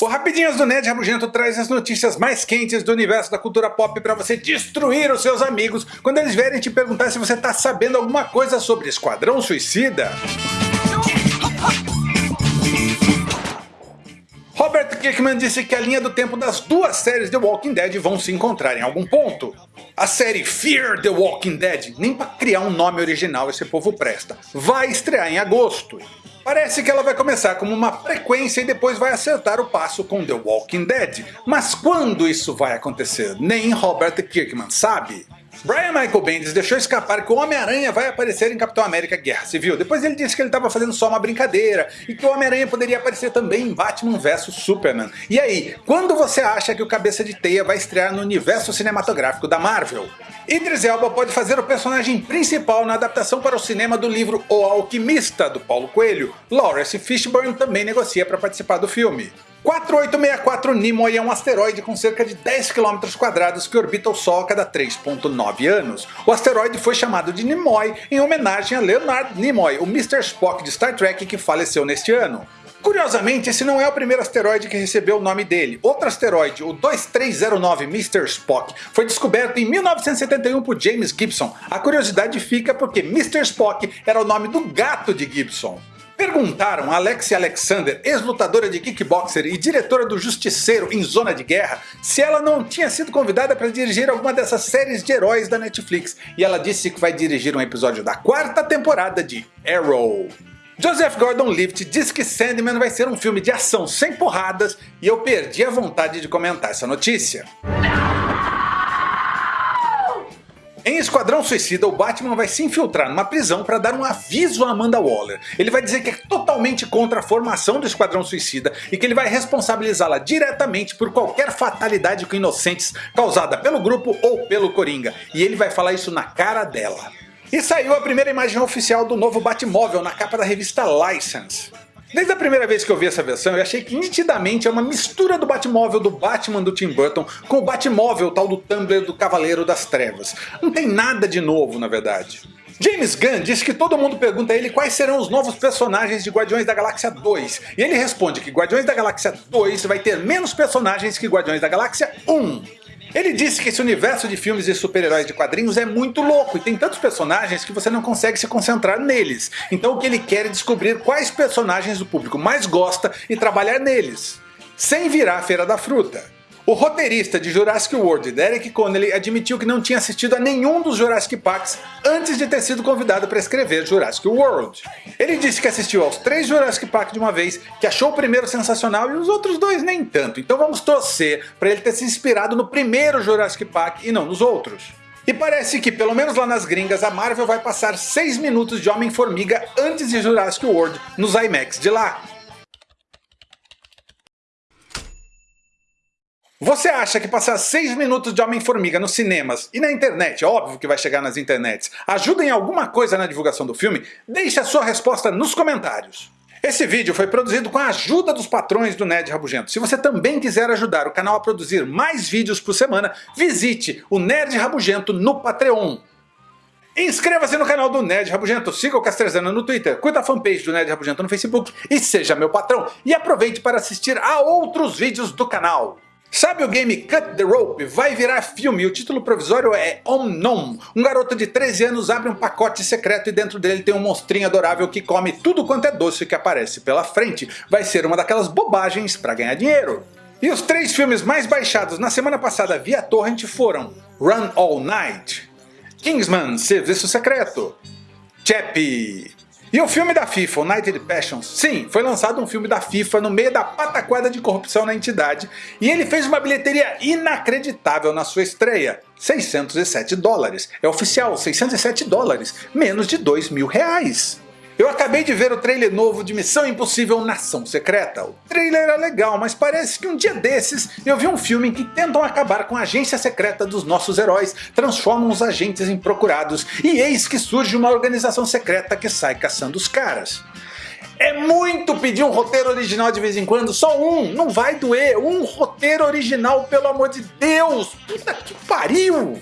O Rapidinhas do Ned Rabugento traz as notícias mais quentes do universo da cultura pop para você destruir os seus amigos quando eles vierem te perguntar se você tá sabendo alguma coisa sobre Esquadrão Suicida. Robert Kirkman disse que a linha do tempo das duas séries The Walking Dead vão se encontrar em algum ponto. A série Fear the Walking Dead, nem para criar um nome original esse povo presta, vai estrear em agosto. Parece que ela vai começar como uma frequência e depois vai acertar o passo com The Walking Dead. Mas quando isso vai acontecer? Nem Robert Kirkman sabe. Brian Michael Bendis deixou escapar que o Homem-Aranha vai aparecer em Capitão América Guerra Civil. Depois ele disse que ele estava fazendo só uma brincadeira e que o Homem-Aranha poderia aparecer também em Batman vs Superman. E aí, quando você acha que o Cabeça de Teia vai estrear no universo cinematográfico da Marvel? Idris Elba pode fazer o personagem principal na adaptação para o cinema do livro O Alquimista, do Paulo Coelho. Lawrence Fishburne também negocia para participar do filme. 4864 Nimoy é um asteroide com cerca de 10 km que orbita o Sol a cada 3.9 anos. O asteroide foi chamado de Nimoy em homenagem a Leonard Nimoy, o Mr. Spock de Star Trek que faleceu neste ano. Curiosamente, esse não é o primeiro asteroide que recebeu o nome dele. Outro asteroide, o 2309 Mr. Spock, foi descoberto em 1971 por James Gibson. A curiosidade fica porque Mr. Spock era o nome do gato de Gibson. Perguntaram a Alexia Alexander, ex-lutadora de kickboxer e diretora do Justiceiro em Zona de Guerra, se ela não tinha sido convidada para dirigir alguma dessas séries de heróis da Netflix, e ela disse que vai dirigir um episódio da quarta temporada de Arrow. Joseph Gordon-Levitt diz que Sandman vai ser um filme de ação sem porradas e eu perdi a vontade de comentar essa notícia. Em Esquadrão Suicida, o Batman vai se infiltrar numa prisão para dar um aviso a Amanda Waller. Ele vai dizer que é totalmente contra a formação do Esquadrão Suicida e que ele vai responsabilizá-la diretamente por qualquer fatalidade com inocentes causada pelo grupo ou pelo Coringa. E ele vai falar isso na cara dela. E saiu a primeira imagem oficial do novo Batmóvel na capa da revista License. Desde a primeira vez que eu vi essa versão eu achei que nitidamente é uma mistura do Batmóvel do Batman do Tim Burton com o Batmóvel tal do Tumblr do Cavaleiro das Trevas. Não tem nada de novo na verdade. James Gunn disse que todo mundo pergunta a ele quais serão os novos personagens de Guardiões da Galáxia 2, e ele responde que Guardiões da Galáxia 2 vai ter menos personagens que Guardiões da Galáxia 1. Ele disse que esse universo de filmes de super-heróis de quadrinhos é muito louco e tem tantos personagens que você não consegue se concentrar neles. Então o que ele quer é descobrir quais personagens o público mais gosta e trabalhar neles, sem virar a feira da fruta. O roteirista de Jurassic World, Derek Connelly, admitiu que não tinha assistido a nenhum dos Jurassic Parks antes de ter sido convidado para escrever Jurassic World. Ele disse que assistiu aos três Jurassic Park de uma vez, que achou o primeiro sensacional e os outros dois nem tanto, então vamos torcer para ele ter se inspirado no primeiro Jurassic Park e não nos outros. E parece que, pelo menos lá nas gringas, a Marvel vai passar 6 minutos de Homem-Formiga antes de Jurassic World nos IMAX de lá. Você acha que passar 6 minutos de Homem-Formiga nos cinemas e na internet, óbvio que vai chegar nas internets, ajuda em alguma coisa na divulgação do filme? Deixe a sua resposta nos comentários. Esse vídeo foi produzido com a ajuda dos patrões do Nerd Rabugento. Se você também quiser ajudar o canal a produzir mais vídeos por semana, visite o Nerd Rabugento no Patreon. Inscreva-se no canal do Nerd Rabugento, siga o Castrezana no Twitter, curta a fanpage do Nerd Rabugento no Facebook e seja meu patrão. E aproveite para assistir a outros vídeos do canal. Sabe o game Cut the Rope? Vai virar filme o título provisório é Omnom. Um garoto de 13 anos abre um pacote secreto e dentro dele tem um monstrinho adorável que come tudo quanto é doce que aparece pela frente. Vai ser uma daquelas bobagens para ganhar dinheiro. E os três filmes mais baixados na semana passada via torrent foram Run All Night, Kingsman Serviço Secreto, Chappie e o filme da FIFA, United Passions, sim, foi lançado um filme da FIFA no meio da pataquada de corrupção na entidade e ele fez uma bilheteria inacreditável na sua estreia, 607 dólares. É oficial, 607 dólares, menos de 2 mil reais. Eu acabei de ver o trailer novo de Missão Impossível Nação Secreta. O trailer era legal, mas parece que um dia desses eu vi um filme em que tentam acabar com a agência secreta dos nossos heróis, transformam os agentes em procurados, e eis que surge uma organização secreta que sai caçando os caras. É muito pedir um roteiro original de vez em quando, só um, não vai doer, um roteiro original pelo amor de Deus, puta que pariu!